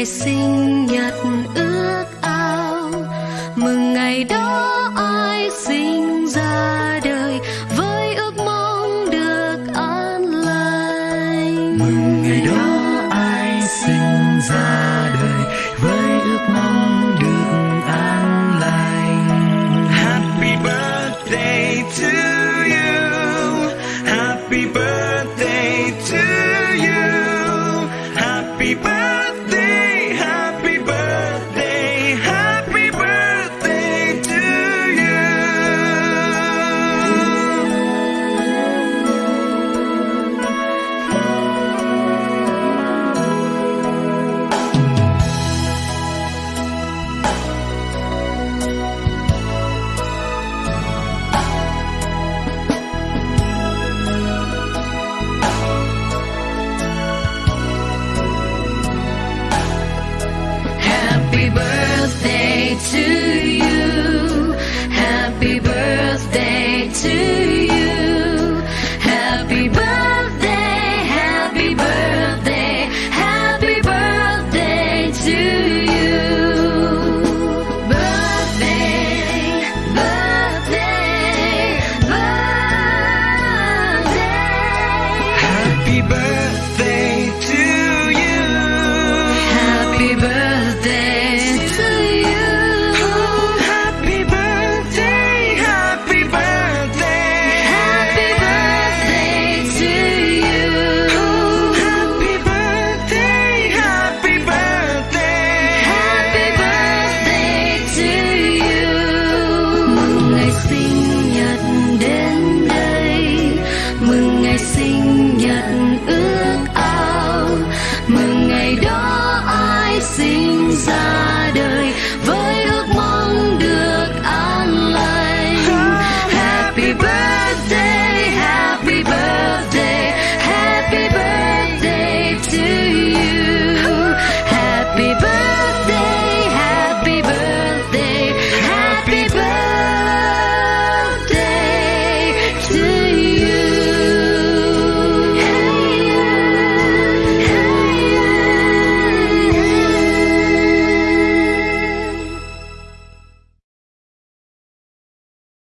ngày sinh nhật ước ao. Mừng ngày đó ai sinh ra đời Với ước mong được an lành. Mừng ngày đó ai sinh ra đời với ước mong được an lành. Happy birthday to you. Happy birthday to you. Happy birthday to mừng ngày sinh nhật